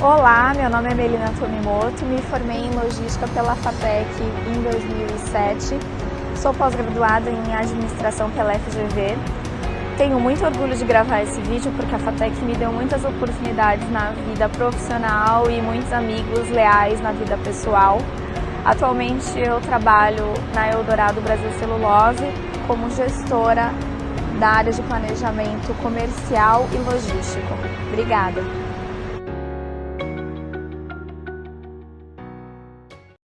Olá, meu nome é Melina Tomimoto, me formei em Logística pela FATEC em 2007, sou pós-graduada em Administração pela FGV. Tenho muito orgulho de gravar esse vídeo porque a FATEC me deu muitas oportunidades na vida profissional e muitos amigos leais na vida pessoal. Atualmente eu trabalho na Eldorado Brasil Celulose como gestora da área de planejamento comercial e logístico. Obrigada!